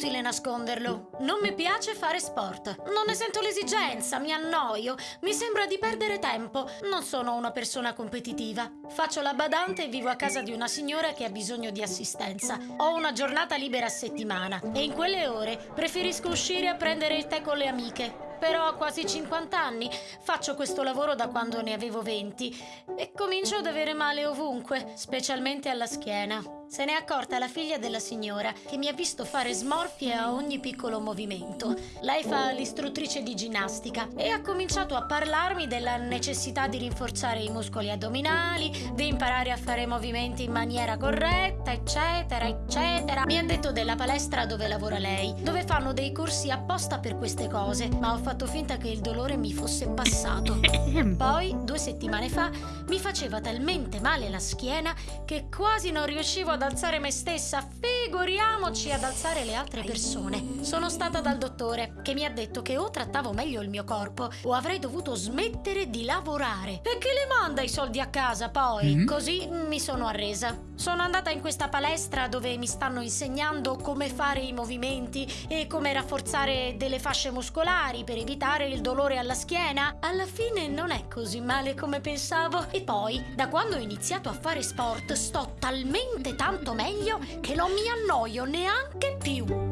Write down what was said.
inutile nasconderlo. Non mi piace fare sport. Non ne sento l'esigenza, mi annoio, mi sembra di perdere tempo. Non sono una persona competitiva. Faccio la badante e vivo a casa di una signora che ha bisogno di assistenza. Ho una giornata libera a settimana e in quelle ore preferisco uscire a prendere il tè con le amiche. Però quasi 50 anni, faccio questo lavoro da quando ne avevo 20 e comincio ad avere male ovunque, specialmente alla schiena. Se n'è accorta la figlia della signora, che mi ha visto fare smorfie a ogni piccolo movimento. Lei fa l'istruttrice di ginnastica e ha cominciato a parlarmi della necessità di rinforzare i muscoli addominali, di imparare a fare movimenti in maniera corretta, eccetera, eccetera. Mi ha detto della palestra dove lavora lei, dove fanno dei corsi apposta per queste cose, ma ho fatto finta che il dolore mi fosse passato. Poi, due settimane fa, mi faceva talmente male la schiena che quasi non riuscivo ad alzare me stessa, figuriamoci ad alzare le altre persone. Sono stata dal dottore, che mi ha detto che o trattavo meglio il mio corpo o avrei dovuto smettere di lavorare. E chi le manda i soldi a casa poi? Mm. Così mi sono arresa. Sono andata in questa palestra dove mi stanno insegnando come fare i movimenti e come rafforzare delle fasce muscolari per evitare il dolore alla schiena. Alla fine non è così male come pensavo. E poi, da quando ho iniziato a fare sport, sto talmente tanto meglio che non mi annoio neanche più.